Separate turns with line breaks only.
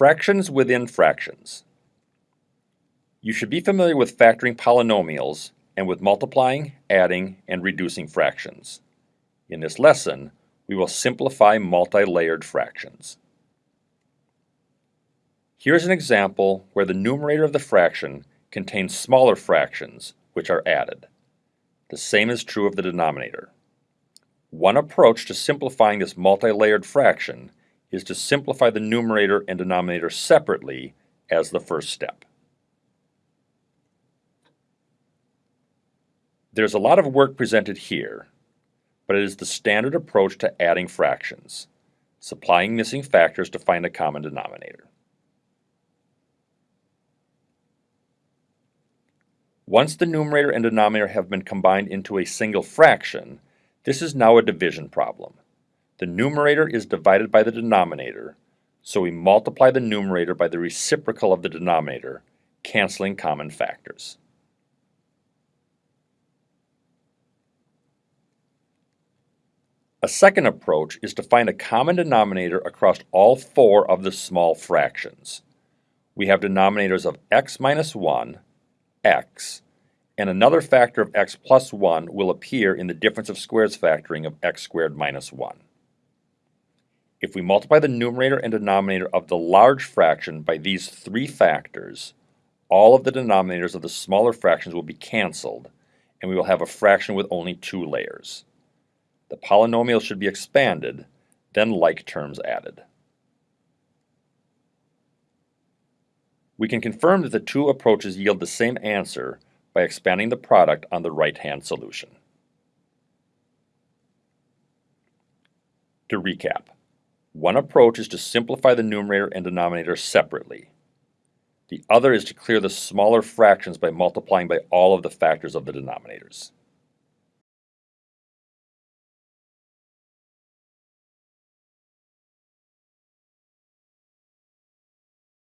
Fractions within fractions. You should be familiar with factoring polynomials and with multiplying, adding, and reducing fractions. In this lesson, we will simplify multi-layered fractions. Here's an example where the numerator of the fraction contains smaller fractions, which are added. The same is true of the denominator. One approach to simplifying this multi-layered fraction is to simplify the numerator and denominator separately as the first step. There's a lot of work presented here, but it is the standard approach to adding fractions, supplying missing factors to find a common denominator. Once the numerator and denominator have been combined into a single fraction, this is now a division problem. The numerator is divided by the denominator, so we multiply the numerator by the reciprocal of the denominator, canceling common factors. A second approach is to find a common denominator across all four of the small fractions. We have denominators of x minus 1, x, and another factor of x plus 1 will appear in the difference of squares factoring of x squared minus 1. If we multiply the numerator and denominator of the large fraction by these three factors, all of the denominators of the smaller fractions will be canceled, and we will have a fraction with only two layers. The polynomial should be expanded, then like terms added. We can confirm that the two approaches yield the same answer by expanding the product on the right-hand solution. To recap, one approach is to simplify the numerator and denominator separately. The other is to clear the smaller fractions by multiplying by all of the factors of the denominators.